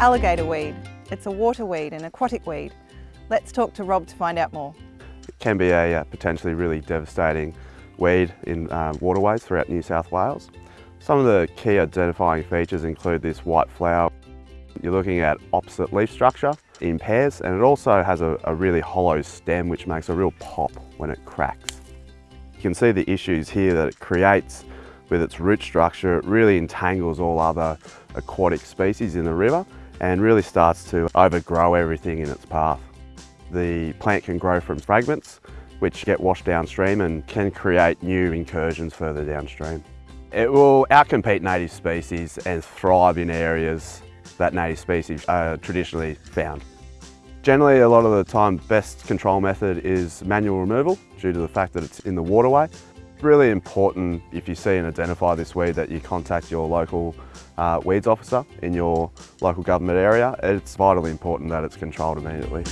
Alligator weed. It's a water weed, an aquatic weed. Let's talk to Rob to find out more. It can be a uh, potentially really devastating weed in uh, waterways throughout New South Wales. Some of the key identifying features include this white flower. You're looking at opposite leaf structure in pairs and it also has a, a really hollow stem which makes a real pop when it cracks. You can see the issues here that it creates with its root structure. It really entangles all other aquatic species in the river and really starts to overgrow everything in its path. The plant can grow from fragments which get washed downstream and can create new incursions further downstream. It will outcompete native species and thrive in areas that native species are traditionally found. Generally, a lot of the time, best control method is manual removal due to the fact that it's in the waterway. It's really important if you see and identify this weed that you contact your local uh, weeds officer in your local government area. It's vitally important that it's controlled immediately.